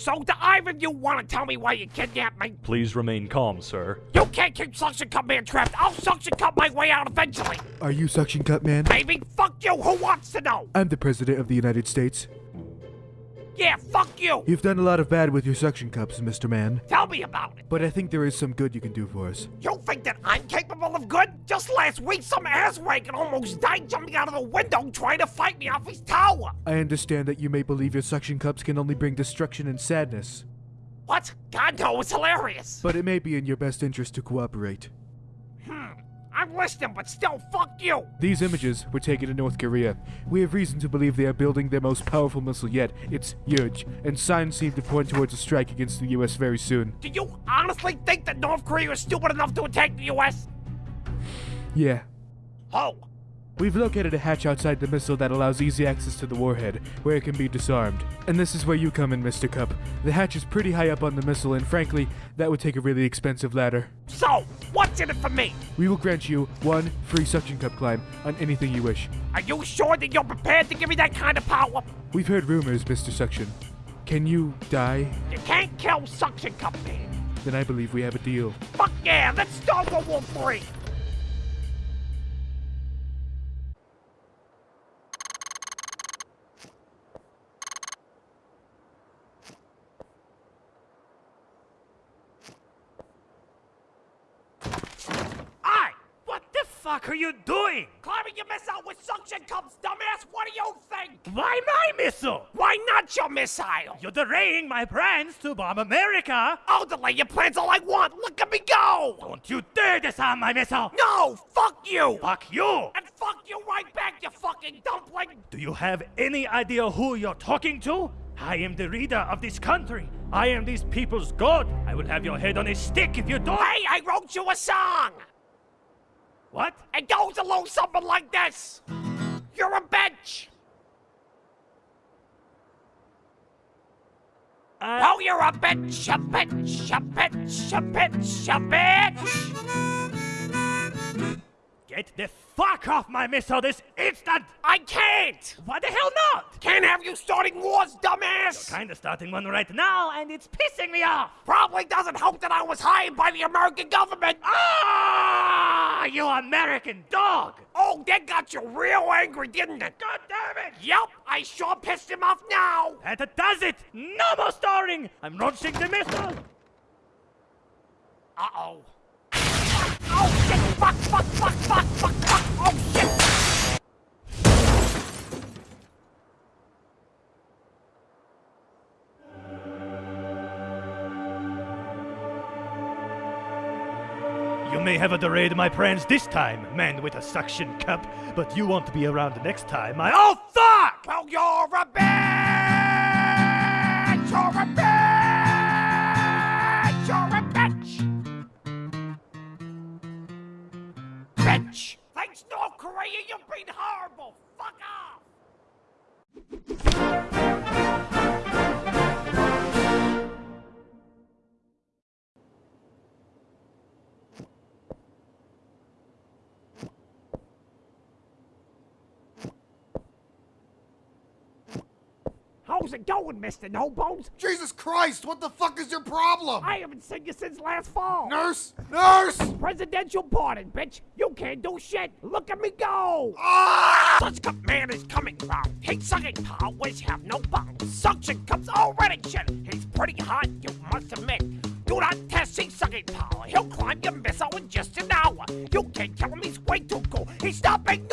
So do either of you want to tell me why you kidnapped me? Please remain calm, sir. You can't keep Suction Cup Man trapped. I'll Suction Cup my way out eventually. Are you Suction Cup Man? Baby, fuck you. Who wants to know? I'm the President of the United States. Yeah, fuck you. You've done a lot of bad with your suction cups, Mr. Man. Tell me about it. But I think there is some good you can do for us. You think that I'm capable of good? Just last week, some asswagon almost died jumping out of the window trying to fight me off his tower. I understand that you may believe your suction cups can only bring destruction and sadness, What? God, no, it's hilarious. but it may be in your best interest to cooperate. I'm listening, but still, fuck you. These images were taken in North Korea. We have reason to believe they are building their most powerful missile yet. It's huge, and signs seem to point towards a strike against the US very soon. Do you honestly think that North Korea is stupid enough to attack the U.S.? Yeah. Oh, We've located a hatch outside the missile that allows easy access to the warhead, where it can be disarmed. And this is where you come in, Mr. Cup. The hatch is pretty high up on the missile, and frankly, that would take a really expensive ladder. So, what's in it for me? We will grant you one free suction cup climb on anything you wish. Are you sure that you're prepared to give me that kind of power? We've heard rumors, Mr. Suction. Can you die? You can't kill Suction Cup, man. Then I believe we have a deal. Fuck yeah, let's start World War 3! Fuck are you doing? Climbing your missile with suction cups, dumbass! What do you think? Why my missile? Why not your missile? You're delaying my plans to bomb America. I'll delay your plans all I want. Look at me go! Don't you dare disarm my missile. No! Fuck you! Fuck you. And fuck you right back, you fucking dumpling! Do you have any idea who you're talking to? I am the leader of this country. I am these people's god. I will have your head on a stick if you don't. Hey, I wrote you a song! What? It goes along something like this. You're a bitch. Uh, Oh, you're a bitch, a bitch, a bitch, a bitch, a bitch. Get the fuck off my missile this instant. I can't. Why the hell not? Can't have you starting wars, dumbass. Kinda starting one right now, and it's pissing me off. Probably doesn't help that I was hired by the American government. Ah, you American dog! Oh, that got you real angry, didn't it? God damn it! Yep, I sure pissed him off now. That does it! No more stalling! I'm launching the missile! Uh-oh. Oh! Fuck, fuck, fuck, fuck, fuck, fuck! Oh, shit! You may have delayed my plans this time, man with a suction cup, but you won't be around next time. I. Oh, fuck! Well, you're a bitch! You're a bitch! You're a Korea, you've been horrible! Fuck off! How's it going, Mr. No Bones? Jesus Christ, what the fuck is your problem? I haven't seen you since last fall. Nurse! Nurse! Presidential pardon, bitch. You can't do shit. Look at me go. Ah! Suction Cup Man is coming round. Hate sucking powers have no bounds. Suction cups already shit. He's pretty hot, you must admit. Do not test his sucking power. He'll climb your missile in just an hour. You can't kill him, he's way too cool. He's stopping